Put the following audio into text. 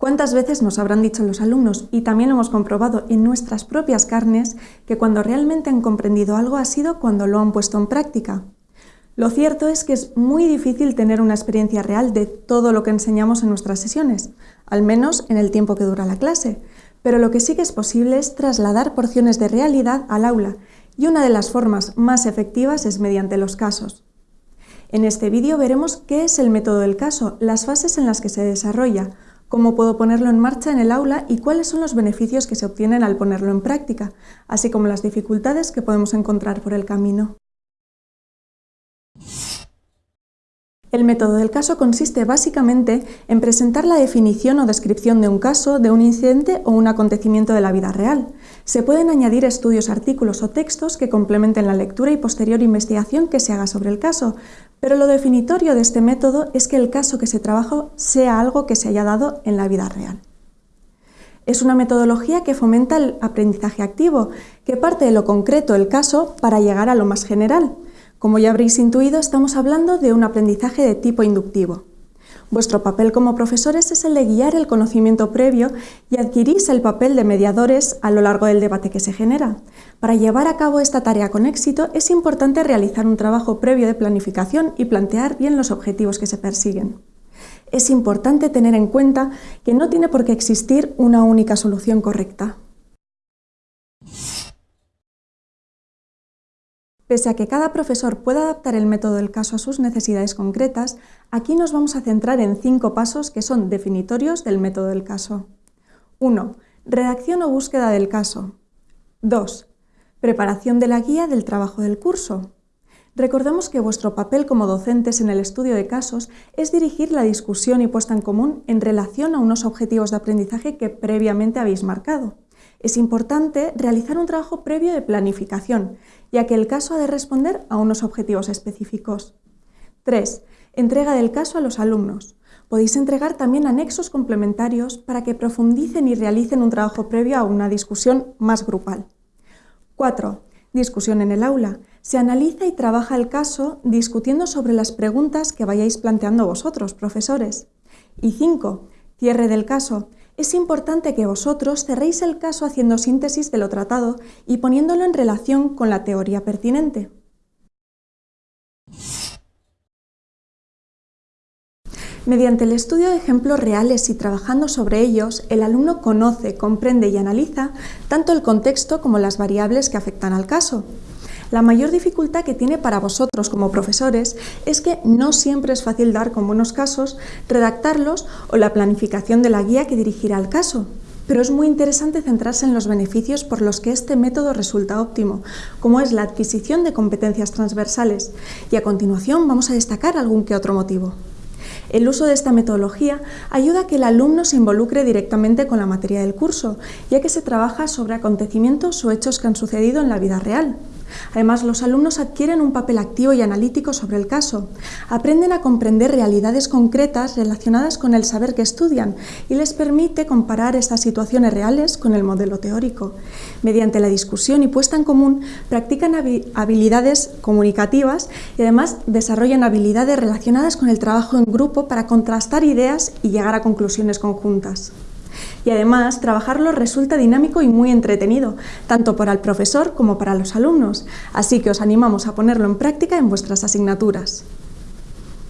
¿Cuántas veces nos habrán dicho los alumnos, y también lo hemos comprobado en nuestras propias carnes, que cuando realmente han comprendido algo ha sido cuando lo han puesto en práctica? Lo cierto es que es muy difícil tener una experiencia real de todo lo que enseñamos en nuestras sesiones, al menos en el tiempo que dura la clase, pero lo que sí que es posible es trasladar porciones de realidad al aula, y una de las formas más efectivas es mediante los casos. En este vídeo veremos qué es el método del caso, las fases en las que se desarrolla, cómo puedo ponerlo en marcha en el aula y cuáles son los beneficios que se obtienen al ponerlo en práctica, así como las dificultades que podemos encontrar por el camino. El método del caso consiste básicamente en presentar la definición o descripción de un caso, de un incidente o un acontecimiento de la vida real. Se pueden añadir estudios, artículos o textos que complementen la lectura y posterior investigación que se haga sobre el caso, pero lo definitorio de este método es que el caso que se trabaja sea algo que se haya dado en la vida real. Es una metodología que fomenta el aprendizaje activo, que parte de lo concreto, el caso, para llegar a lo más general. Como ya habréis intuido, estamos hablando de un aprendizaje de tipo inductivo. Vuestro papel como profesores es el de guiar el conocimiento previo y adquirís el papel de mediadores a lo largo del debate que se genera. Para llevar a cabo esta tarea con éxito es importante realizar un trabajo previo de planificación y plantear bien los objetivos que se persiguen. Es importante tener en cuenta que no tiene por qué existir una única solución correcta. Pese a que cada profesor pueda adaptar el método del caso a sus necesidades concretas, aquí nos vamos a centrar en cinco pasos que son definitorios del método del caso. 1. Redacción o búsqueda del caso. 2. Preparación de la guía del trabajo del curso. Recordemos que vuestro papel como docentes en el estudio de casos es dirigir la discusión y puesta en común en relación a unos objetivos de aprendizaje que previamente habéis marcado. Es importante realizar un trabajo previo de planificación, ya que el caso ha de responder a unos objetivos específicos. 3. Entrega del caso a los alumnos. Podéis entregar también anexos complementarios para que profundicen y realicen un trabajo previo a una discusión más grupal. 4. Discusión en el aula. Se analiza y trabaja el caso discutiendo sobre las preguntas que vayáis planteando vosotros, profesores. Y 5. Cierre del caso es importante que vosotros cerréis el caso haciendo síntesis de lo tratado y poniéndolo en relación con la teoría pertinente. Mediante el estudio de ejemplos reales y trabajando sobre ellos, el alumno conoce, comprende y analiza tanto el contexto como las variables que afectan al caso. La mayor dificultad que tiene para vosotros como profesores es que no siempre es fácil dar con buenos casos, redactarlos o la planificación de la guía que dirigirá al caso. Pero es muy interesante centrarse en los beneficios por los que este método resulta óptimo, como es la adquisición de competencias transversales. Y a continuación vamos a destacar algún que otro motivo. El uso de esta metodología ayuda a que el alumno se involucre directamente con la materia del curso, ya que se trabaja sobre acontecimientos o hechos que han sucedido en la vida real. Además, los alumnos adquieren un papel activo y analítico sobre el caso, aprenden a comprender realidades concretas relacionadas con el saber que estudian y les permite comparar estas situaciones reales con el modelo teórico. Mediante la discusión y puesta en común, practican habilidades comunicativas y además desarrollan habilidades relacionadas con el trabajo en grupo para contrastar ideas y llegar a conclusiones conjuntas y además trabajarlo resulta dinámico y muy entretenido, tanto para el profesor como para los alumnos, así que os animamos a ponerlo en práctica en vuestras asignaturas.